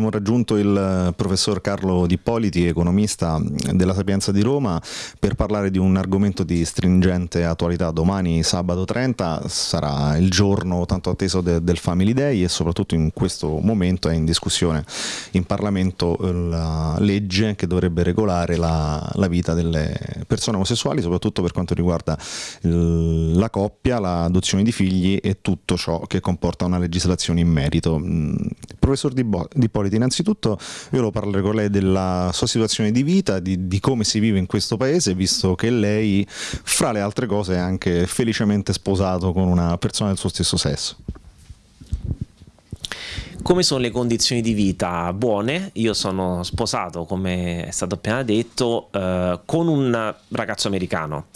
Abbiamo raggiunto il eh, professor Carlo Dippoliti, economista della Sapienza di Roma, per parlare di un argomento di stringente attualità. Domani, sabato 30, sarà il giorno tanto atteso de del Family Day e soprattutto in questo momento è in discussione in Parlamento la legge che dovrebbe regolare la, la vita delle persone omosessuali, soprattutto per quanto riguarda la coppia, l'adozione di figli e tutto ciò che comporta una legislazione in merito. Mm, professor Dippoliti, Ippoliti, innanzitutto io lo parlerò con lei della sua situazione di vita, di, di, come si vive in questo paese, visto che lei, fra le altre cose, è anche felicemente sposato con una persona del suo stesso sesso. Come sono le condizioni di vita? Buone, io sono sposato, come è stato appena detto, eh, con un ragazzo americano,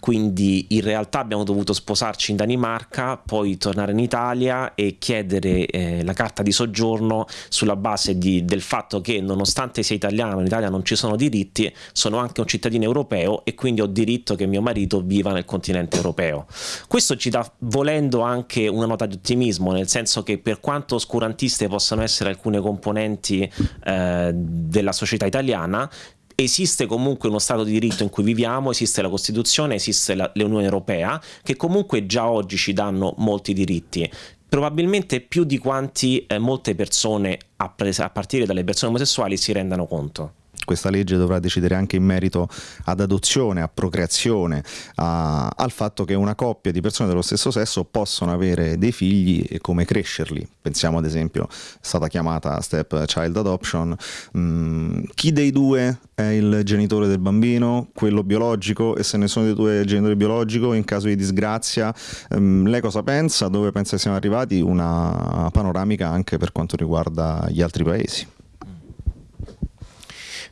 quindi in realtà abbiamo dovuto sposarci in Danimarca, poi tornare in Italia e chiedere eh, la carta di soggiorno sulla base di, del fatto che nonostante sia italiano, in Italia non ci sono diritti, sono anche un cittadino europeo e quindi ho diritto che mio marito viva nel continente europeo. Questo ci dà volendo anche una nota di ottimismo, nel senso che per quanto oscurantissimo esiste possono essere alcune componenti eh, della società italiana, esiste comunque uno Stato di diritto in cui viviamo, esiste la Costituzione, esiste l'Unione Europea, che comunque già oggi ci danno molti diritti. Probabilmente più di quanti eh, molte persone, a, a partire dalle persone omosessuali, si rendano conto questa legge dovrà decidere anche in merito ad adozione, a procreazione, a, al fatto che una coppia di persone dello stesso sesso possono avere dei figli e come crescerli. Pensiamo ad esempio, è stata chiamata step child adoption, mm, chi dei due è il genitore del bambino, quello biologico? E se nessuno dei due è il genitore biologico in caso di disgrazia, mm, lei cosa pensa, dove pensa che siamo arrivati, una panoramica anche per quanto riguarda gli altri paesi.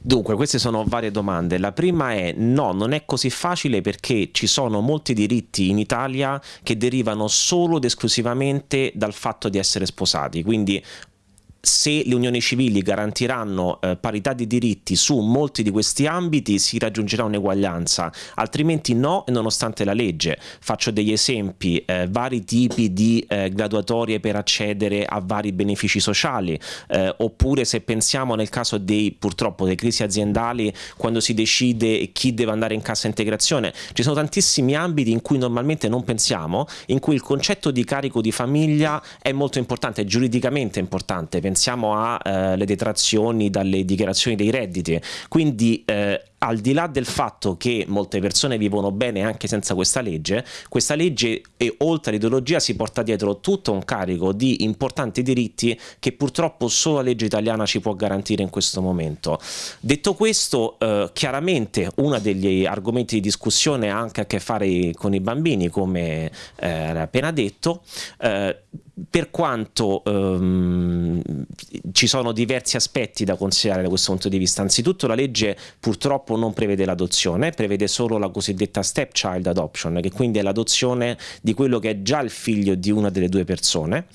Dunque, queste sono varie domande. La prima è no, non è così facile perché ci sono molti diritti in Italia che derivano solo ed esclusivamente dal fatto di essere sposati. Quindi se le unioni civili garantiranno eh, parità di diritti su molti di questi ambiti si raggiungerà un'eguaglianza, altrimenti no nonostante la legge. Faccio degli esempi, eh, vari tipi di eh, graduatorie per accedere a vari benefici sociali, eh, oppure se pensiamo nel caso dei purtroppo delle crisi aziendali quando si decide chi deve andare in cassa integrazione, ci sono tantissimi ambiti in cui normalmente non pensiamo, in cui il concetto di carico di famiglia è molto importante, è giuridicamente importante pensiamo alle eh, detrazioni dalle dichiarazioni dei redditi, quindi eh, al di là del fatto che molte persone vivono bene anche senza questa legge, questa legge e oltre all'ideologia si porta dietro tutto un carico di importanti diritti che purtroppo solo la legge italiana ci può garantire in questo momento. Detto questo, eh, chiaramente uno degli argomenti di discussione ha anche a che fare con i bambini, come eh, appena detto, eh, per quanto ehm, ci sono diversi aspetti da considerare da questo punto di vista, anzitutto la legge purtroppo non prevede l'adozione, prevede solo la cosiddetta stepchild adoption, che quindi è l'adozione di quello che è già il figlio di una delle due persone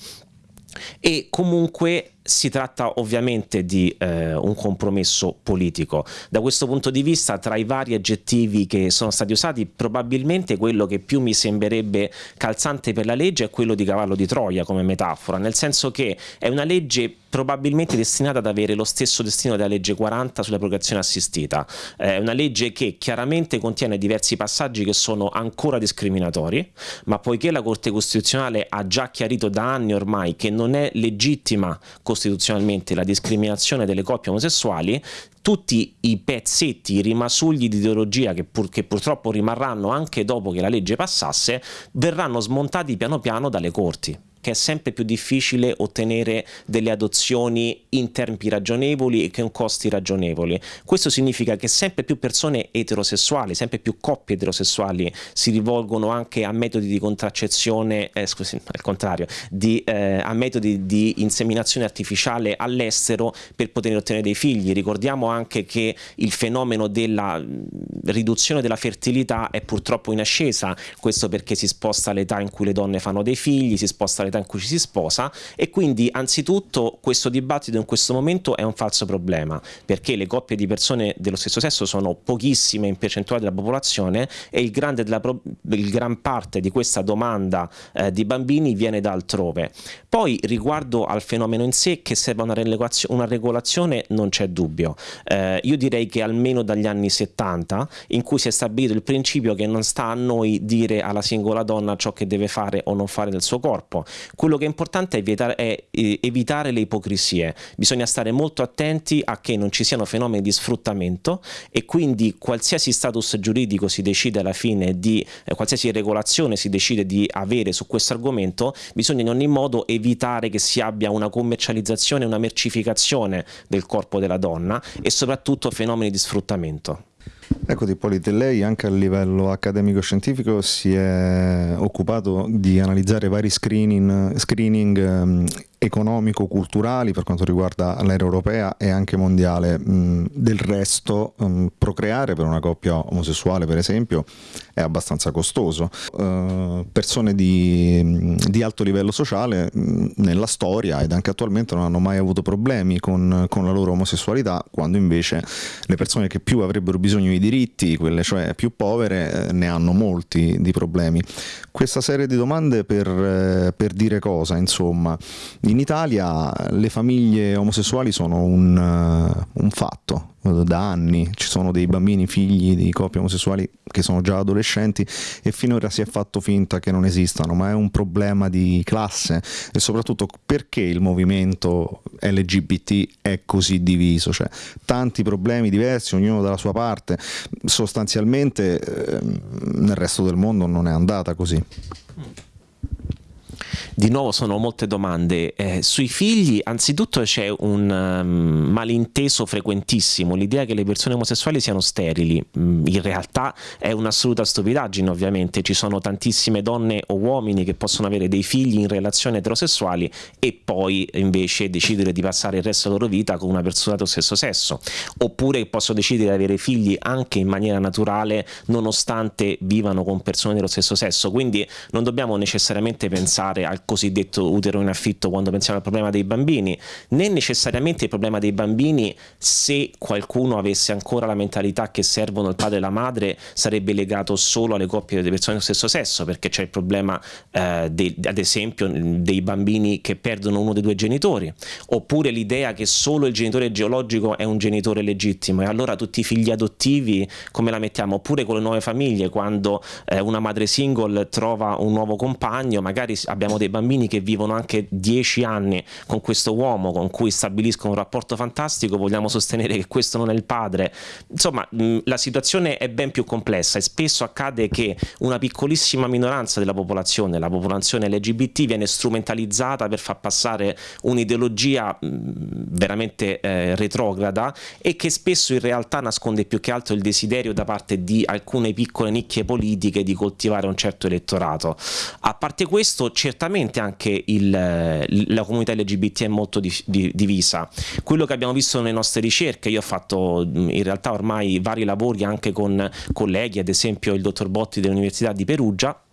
e comunque si tratta ovviamente di eh, un compromesso politico. Da questo punto di vista, tra i vari aggettivi che sono stati usati, probabilmente quello che più mi sembrerebbe calzante per la legge è quello di cavallo di Troia come metafora, nel senso che è una legge probabilmente destinata ad avere lo stesso destino della legge 40 sulla procreazione assistita. È una legge che chiaramente contiene diversi passaggi che sono ancora discriminatori, ma poiché la Corte Costituzionale ha già chiarito da anni ormai che non è legittima costituzionalmente la discriminazione delle coppie omosessuali, tutti i pezzetti, i rimasugli di ideologia che, pur, che, purtroppo rimarranno anche dopo che la legge passasse, verranno smontati piano piano dalle corti che è sempre più difficile ottenere delle adozioni in tempi ragionevoli e con costi ragionevoli. Questo significa che sempre più persone eterosessuali, sempre più coppie eterosessuali si rivolgono anche a metodi di contraccezione, eh, scusi, al contrario, di, eh, a metodi di inseminazione artificiale all'estero per poter ottenere dei figli. Ricordiamo anche che il fenomeno della riduzione della fertilità è purtroppo in ascesa, questo perché si sposta l'età in cui le donne fanno dei figli, si sposta l'età nell'età in cui ci si sposa e quindi anzitutto questo dibattito in questo momento è un falso problema perché le coppie di persone dello stesso sesso sono pochissime in percentuale della popolazione e il, della, il gran parte di questa domanda eh, di bambini viene da altrove. Poi riguardo al fenomeno in sé che serve una, una regolazione non c'è dubbio. Eh, io direi che almeno dagli anni 70 in cui si è stabilito il principio che non sta a noi dire alla singola donna ciò che deve fare o non fare del suo corpo. Quello che è importante è evitare, è evitare le ipocrisie. Bisogna stare molto attenti a che non ci siano fenomeni di sfruttamento e quindi qualsiasi status giuridico si decide alla fine di, eh, qualsiasi regolazione si decide di avere su questo argomento, bisogna in ogni modo evitare che si abbia una commercializzazione, una mercificazione del corpo della donna e soprattutto fenomeni di sfruttamento. Ecco Ippolite, lei anche a livello accademico-scientifico si è occupato di analizzare vari screening, screening um, economico-culturali per quanto riguarda l'era europea e anche mondiale. Mm, del resto, mm, procreare per una coppia omosessuale, per esempio, è abbastanza costoso. Uh, persone di, mm, di, alto livello sociale nella storia ed anche attualmente non hanno mai avuto problemi con, con, la loro omosessualità, quando invece le persone che più avrebbero bisogno di diritti, quelle cioè più povere, eh, ne hanno molti di problemi. Questa serie di domande per, eh, per dire cosa, insomma. In Italia le famiglie omosessuali sono un, uh, un fatto, da anni, ci sono dei bambini figli di coppie omosessuali che sono già adolescenti e finora si è fatto finta che non esistano, ma è un problema di classe. E soprattutto perché il movimento LGBT è così diviso, cioè tanti problemi diversi, ognuno dalla sua parte, sostanzialmente eh, nel resto del mondo non è andata così. Di nuovo sono molte domande. Eh, sui figli, anzitutto c'è un um, malinteso frequentissimo, l'idea che le persone omosessuali siano sterili. Mm, in realtà è un'assoluta stupidaggine, ovviamente. Ci sono tantissime donne o uomini che possono avere dei figli in relazioni eterosessuali e poi invece decidere di passare il resto della loro vita con una persona dello stesso sesso. Oppure possono decidere di avere figli anche in maniera naturale nonostante vivano con persone dello stesso sesso. Quindi non dobbiamo necessariamente pensare al cosiddetto utero in affitto quando pensiamo al problema dei bambini, né necessariamente il problema dei bambini se qualcuno avesse ancora la mentalità che servono il padre e la madre sarebbe legato solo alle coppie delle persone dello stesso sesso, perché c'è il problema eh, de, ad esempio dei bambini che perdono uno dei due genitori, oppure l'idea che solo il genitore geologico è un genitore legittimo e allora tutti i figli adottivi come la mettiamo? Oppure con le nuove famiglie, quando eh, una madre single trova un nuovo compagno, magari abbiamo dei bambini che vivono anche dieci anni con questo uomo con cui stabiliscono un rapporto fantastico, vogliamo sostenere che questo non è il padre. Insomma, la situazione è ben più complessa e spesso accade che una piccolissima minoranza della popolazione, la popolazione LGBT, viene strumentalizzata per far passare un'ideologia veramente eh, retrograda e che spesso in realtà nasconde più che altro il desiderio da parte di alcune piccole nicchie politiche di coltivare un certo elettorato. A parte questo, certamente sicuramente anche il, la comunità LGBT è molto di, di, divisa. Quello che abbiamo visto nelle nostre ricerche, io ho fatto in realtà ormai vari lavori anche con colleghi, ad esempio il dottor Botti dell'Università di Perugia,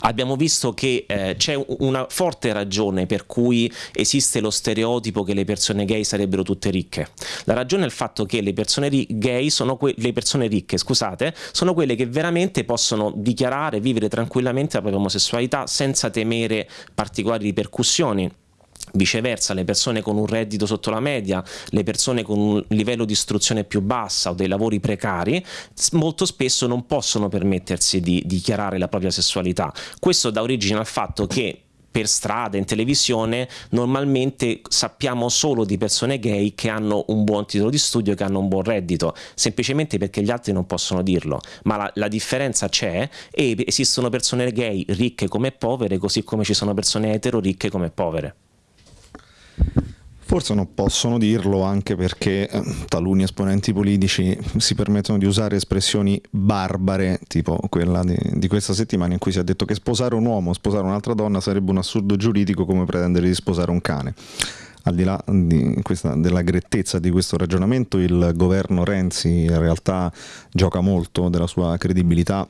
Abbiamo visto che eh, c'è una forte ragione per cui esiste lo stereotipo che le persone gay sarebbero tutte ricche. La ragione è il fatto che le persone gay sono le persone ricche, scusate, sono quelle che veramente possono dichiarare, vivere tranquillamente la propria omosessualità senza temere particolari ripercussioni Viceversa, le persone con un reddito sotto la media, le persone con un livello di istruzione più bassa o dei lavori precari, molto spesso non possono permettersi di dichiarare la propria sessualità. Questo dà origine al fatto che per strada, in televisione, normalmente sappiamo solo di persone gay che hanno un buon titolo di studio, che hanno un buon reddito, semplicemente perché gli altri non possono dirlo. Ma la, la differenza c'è e esistono persone gay ricche come povere, così come ci sono persone etero ricche come povere. Forse non possono dirlo anche perché eh, taluni esponenti politici si permettono di usare espressioni barbare, tipo quella di, di, questa settimana in cui si è detto che sposare un uomo sposare un'altra donna sarebbe un assurdo giuridico come pretendere di sposare un cane. Al di là di questa, della grettezza di questo ragionamento, il governo Renzi in realtà gioca molto della sua credibilità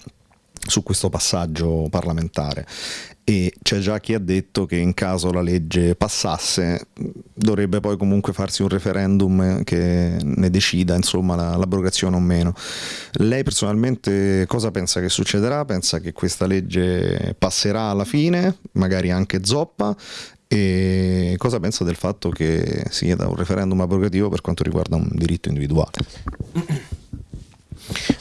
su questo passaggio parlamentare e c'è già chi ha detto che in caso la legge passasse dovrebbe poi comunque farsi un referendum che ne decida insomma l'abrogazione o meno. Lei personalmente cosa pensa che succederà? Pensa che questa legge passerà alla fine, magari anche zoppa e cosa pensa del fatto che si chieda un referendum abrogativo per quanto riguarda un diritto individuale?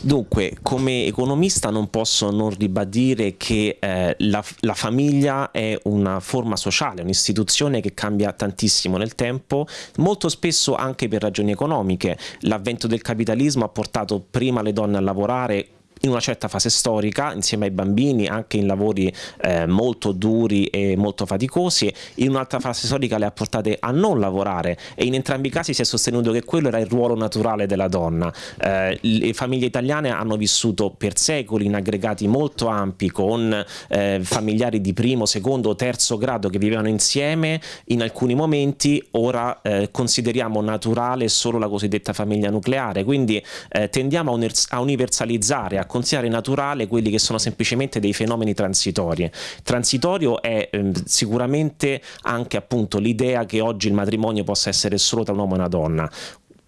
Dunque, come economista non posso non ribadire che eh, la, la, famiglia è una forma sociale, un'istituzione che cambia tantissimo nel tempo, molto spesso anche per ragioni economiche. L'avvento del capitalismo ha portato prima le donne a lavorare in una certa fase storica insieme ai bambini anche in lavori eh, molto duri e molto faticosi in un'altra fase storica le ha portate a non lavorare e in entrambi i casi si è sostenuto che quello era il ruolo naturale della donna. Eh, le famiglie italiane hanno vissuto per secoli in aggregati molto ampi con eh, familiari di primo, secondo terzo grado che vivevano insieme. In alcuni momenti ora eh, consideriamo naturale solo la cosiddetta famiglia nucleare. Quindi eh, tendiamo a universalizzare a considerare naturale quelli che sono semplicemente dei fenomeni transitori. Transitorio è eh, sicuramente anche appunto l'idea che oggi il matrimonio possa essere solo tra un uomo e una donna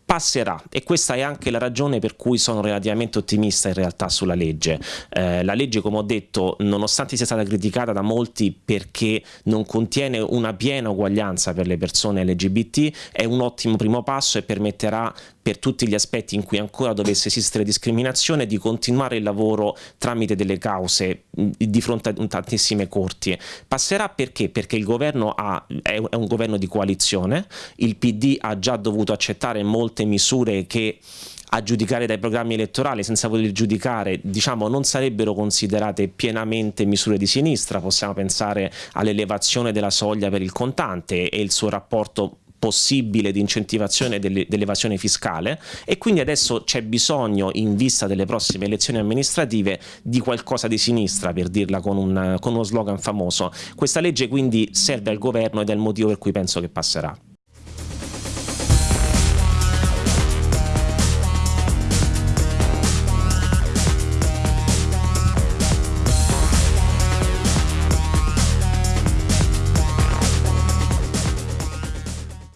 passerà e questa è anche la ragione per cui sono relativamente ottimista in realtà sulla legge. Eh, la legge come ho detto nonostante sia stata criticata da molti perché non contiene una piena uguaglianza per le persone LGBT è un ottimo primo passo e permetterà per tutti gli aspetti in cui ancora dovesse esistere discriminazione di continuare il lavoro tramite delle cause di fronte a tantissime corti. Passerà perché? Perché il governo ha, è un governo di coalizione, il PD ha già dovuto accettare molte misure che a giudicare dai programmi elettorali senza poter giudicare diciamo non sarebbero considerate pienamente misure di sinistra possiamo pensare all'elevazione della soglia per il contante e il suo rapporto possibile di incentivazione dell'evasione fiscale e quindi adesso c'è bisogno in vista delle prossime elezioni amministrative di qualcosa di sinistra per dirla con, un, con uno slogan famoso. Questa legge quindi serve al governo ed è il motivo per cui penso che passerà.